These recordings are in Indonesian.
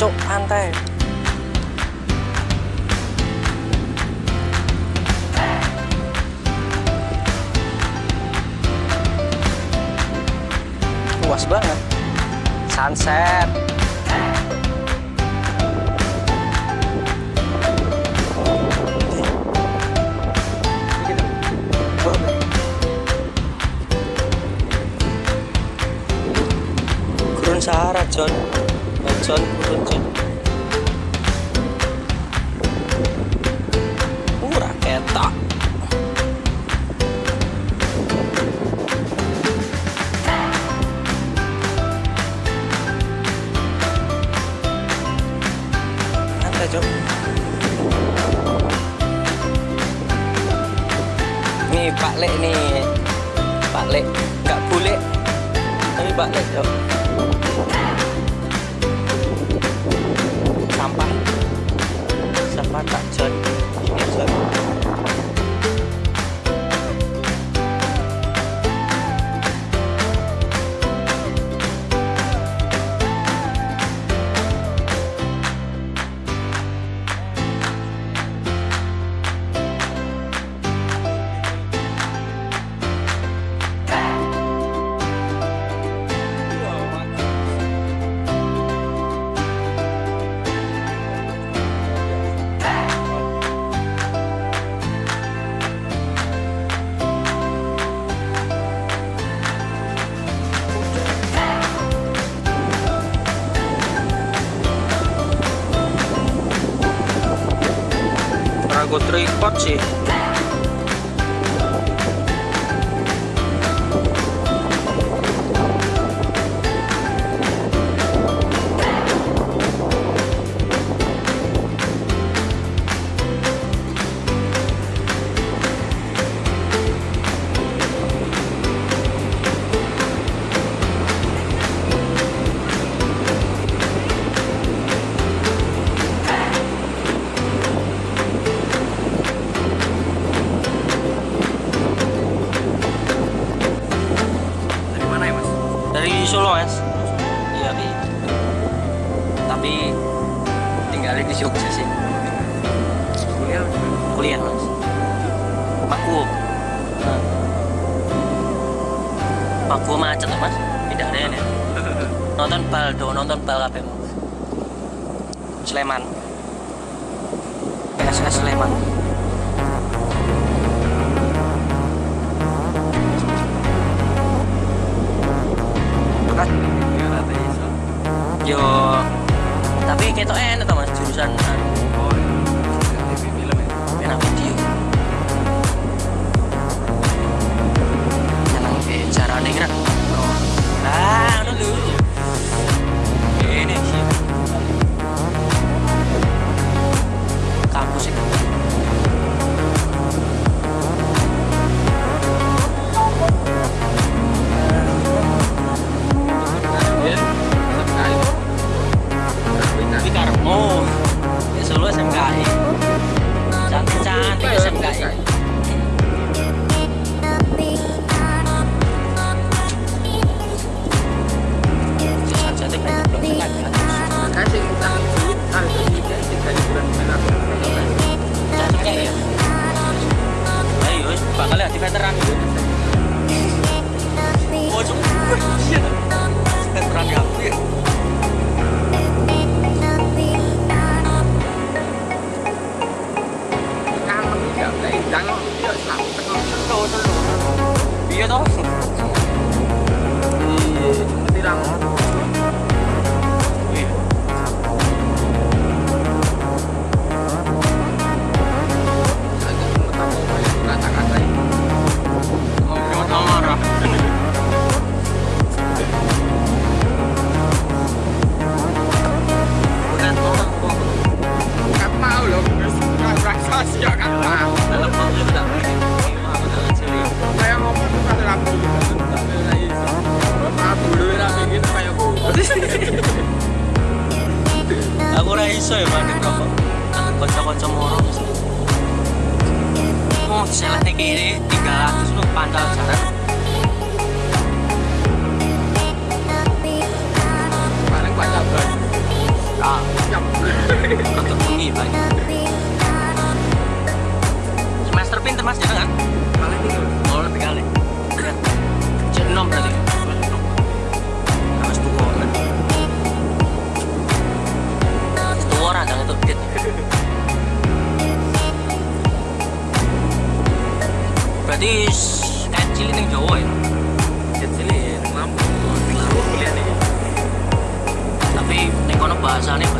cok pantai. Luas banget. Sunset. Sahara John. 전 후륜제 우라 개다 antai nih Pak Lek nih. Pak Lek nggak boleh. Tapi Pak Lek cok 거의 국밥집 di Jogja sih kuliah. Kuliah mas. Rumahku nah. macet macet mas. Tidak ada ya nonton bal do. Nonton bal apa mas. Sleman. PSS Sleman.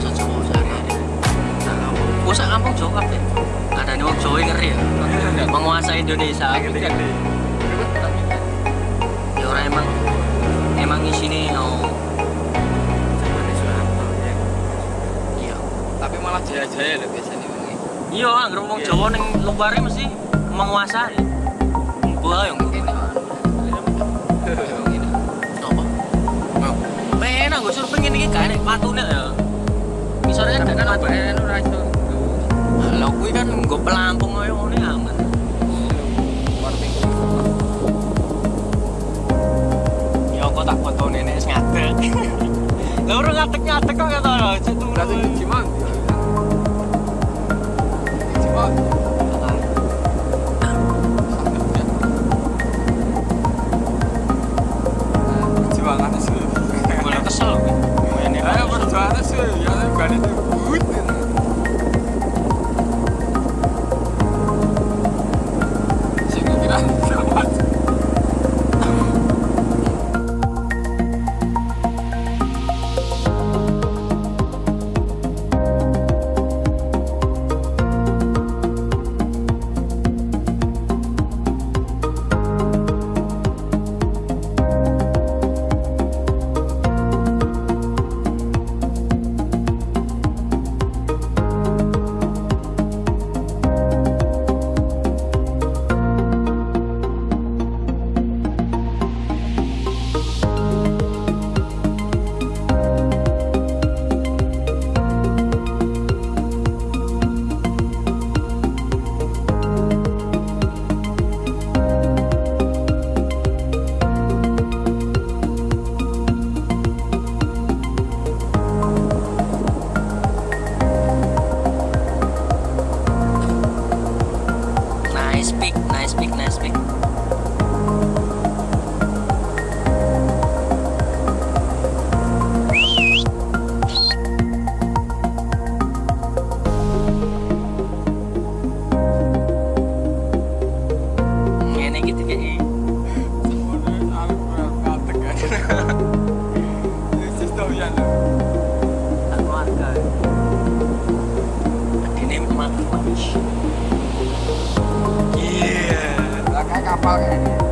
Bahasa Jawa sehari-hari. Nah, sak kampung Jawa kabeh. Ada nih Jawa ngeri ya. Menguasai Indonesia. Ya orang emang emang oh Zamane Soeharto, ya. iya. Tapi malah jaya-jaya loh biasanya ini. Iya, anggere wong Iya. Jawa ning luar mesti menguasai. Gua yang Ini. Ini. apa? Mau. Penak gue surfing ini gak enak patune ya. sore kan gak kan apa ya nu ra itu. Lah kuwi kan goblambung ae ngene. Nice pick, nice pick, nice pick. talking.